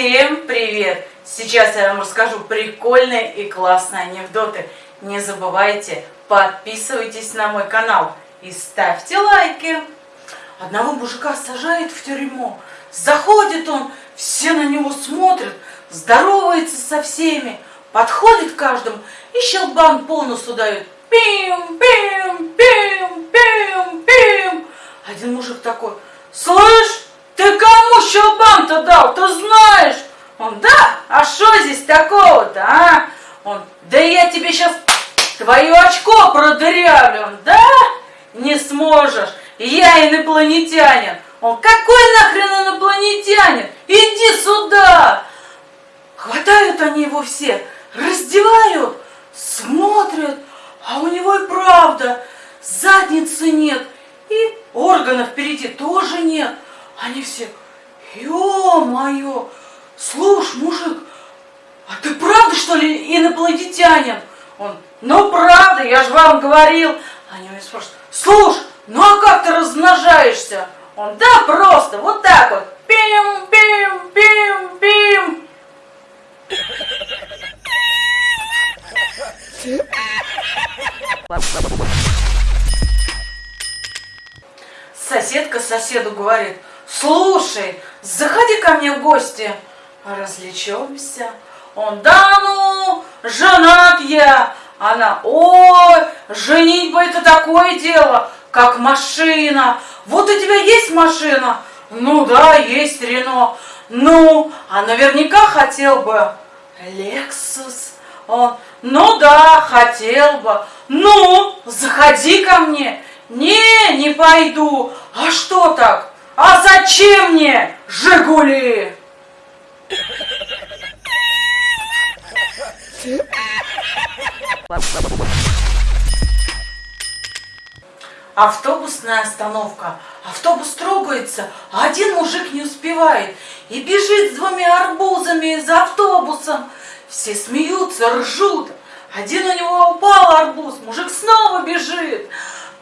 Всем привет! Сейчас я вам расскажу прикольные и классные анекдоты. Не забывайте, подписывайтесь на мой канал и ставьте лайки. Одного мужика сажают в тюрьму. Заходит он, все на него смотрят, здоровается со всеми, подходит к каждому и щелбан по носу дает. Пим, пим, пим, пим, пим. Один мужик такой, слышь, ты кому щелбан-то дал, ты знаешь? Он, да, а что здесь такого-то, а? Он, да я тебе сейчас твое очко продырявлю. Да, не сможешь, я инопланетянин. Он, какой нахрен инопланетянин? Иди сюда! Хватают они его все, раздевают, смотрят, а у него и правда задницы нет, и органов впереди тоже нет. Они все, ё-моё, слушай, мужик, а ты правда, что ли, инопланетянин? Он, ну правда, я же вам говорил. Они меня спрашивают, слушай, ну а как ты размножаешься? Он, да просто, вот так вот. Пим, пим, пим, пим. Соседка соседу говорит, слушай, заходи ко мне в гости, развлечемся. Он, да ну, женат я. Она, ой, женитьба это такое дело, как машина. Вот у тебя есть машина? Ну да, есть Рено. Ну, а наверняка хотел бы Лексус. Он, ну да, хотел бы. Ну, заходи ко мне. Не, не пойду. А что так? А зачем мне Жигули? Автобусная остановка. Автобус трогается, а один мужик не успевает и бежит с двумя арбузами за автобусом. Все смеются, ржут. Один у него упал арбуз, мужик снова бежит.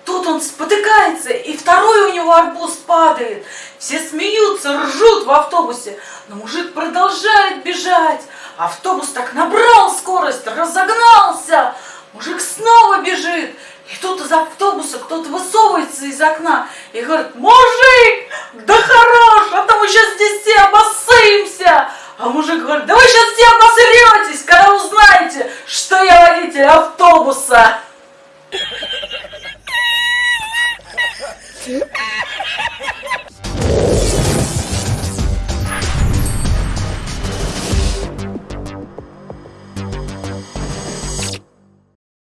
Тут он спотыкается, и второй у него арбуз падает. Все смеются, ржут в автобусе, но мужик продолжает бежать. Автобус так набрал скорость, разогнался. Мужик снова бежит. И тут из автобуса кто-то высовывается из окна и говорит, мужик, да хорош, а то мы сейчас здесь все обоссымся. А мужик говорит, да вы сейчас все обосретесь, когда узнаете, что я водитель автобуса.